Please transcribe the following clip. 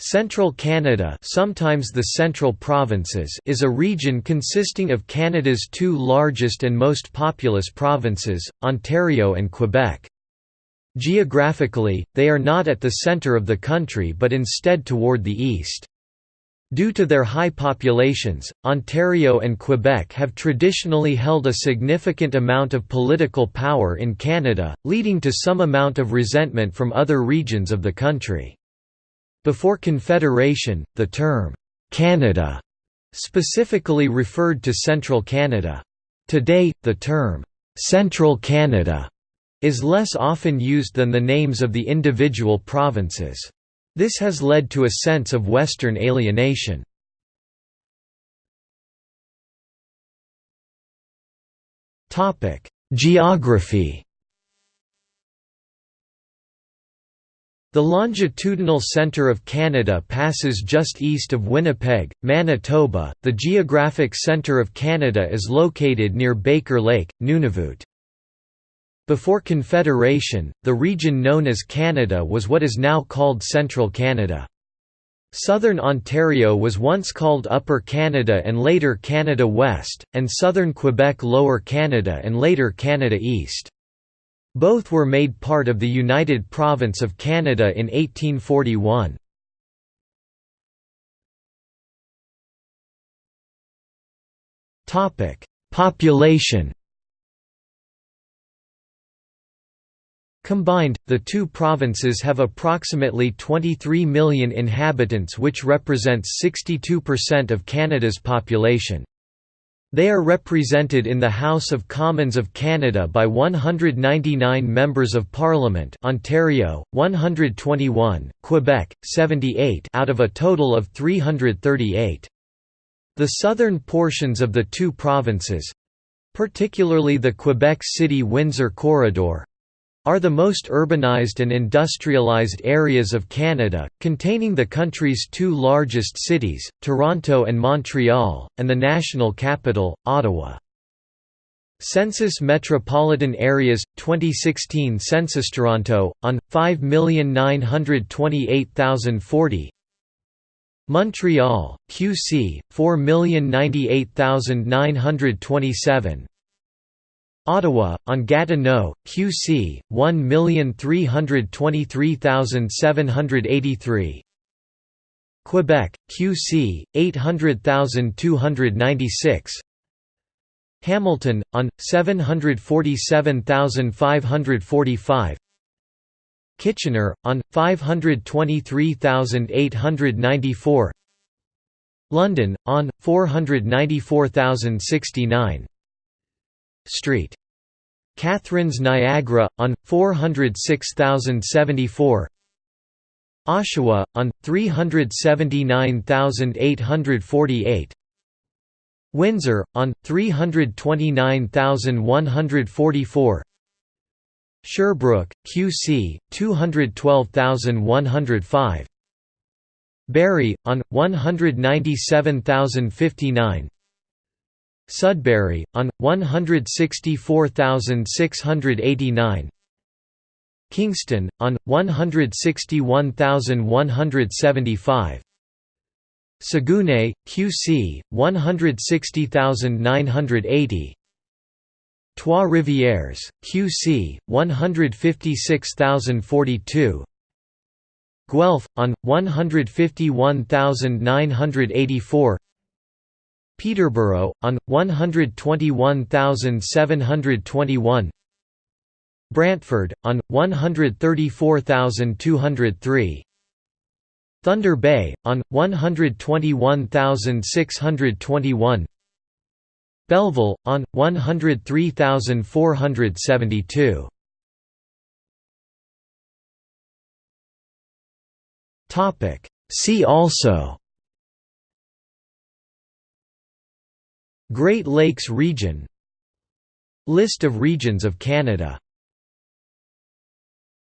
Central Canada sometimes the Central Provinces is a region consisting of Canada's two largest and most populous provinces, Ontario and Quebec. Geographically, they are not at the centre of the country but instead toward the east. Due to their high populations, Ontario and Quebec have traditionally held a significant amount of political power in Canada, leading to some amount of resentment from other regions of the country. Before Confederation, the term, "'Canada' specifically referred to central Canada. Today, the term, "'Central Canada' is less often used than the names of the individual provinces. This has led to a sense of Western alienation. Geography The longitudinal center of Canada passes just east of Winnipeg, Manitoba. The geographic center of Canada is located near Baker Lake, Nunavut. Before Confederation, the region known as Canada was what is now called Central Canada. Southern Ontario was once called Upper Canada and later Canada West, and southern Quebec Lower Canada and later Canada East. Both were made part of the United Province of Canada in 1841. Population Combined, the two provinces have approximately 23 million inhabitants which represents 62% of Canada's population. They are represented in the House of Commons of Canada by 199 members of Parliament Ontario, 121, Quebec, 78 out of a total of 338. The southern portions of the two provinces—particularly the Quebec City-Windsor corridor, are the most urbanized and industrialized areas of Canada, containing the country's two largest cities, Toronto and Montreal, and the national capital, Ottawa. Census Metropolitan Areas 2016 Census Toronto on 5,928,040 Montreal QC 4,098,927 Ottawa, on Gatineau, QC, 1,323,783 Quebec, QC, 800,296 Hamilton, on, 747,545 Kitchener, on, 523,894 London, on, 494,069 Street. Catharines Niagara, on, 406,074 Oshawa, on, 379,848 Windsor, on, 329,144 Sherbrooke, QC, 212,105 Barrie, on, 197,059 Sudbury, on, 164,689 Kingston, on, 161,175 Saguenay, QC, 160,980 Trois-Rivières, QC, 156,042 Guelph, on, 151,984 Peterborough, on, 121,721 Brantford, on, 134,203 Thunder Bay, on, 121,621 Belleville, on, 103,472 See also Great Lakes region. List of regions of Canada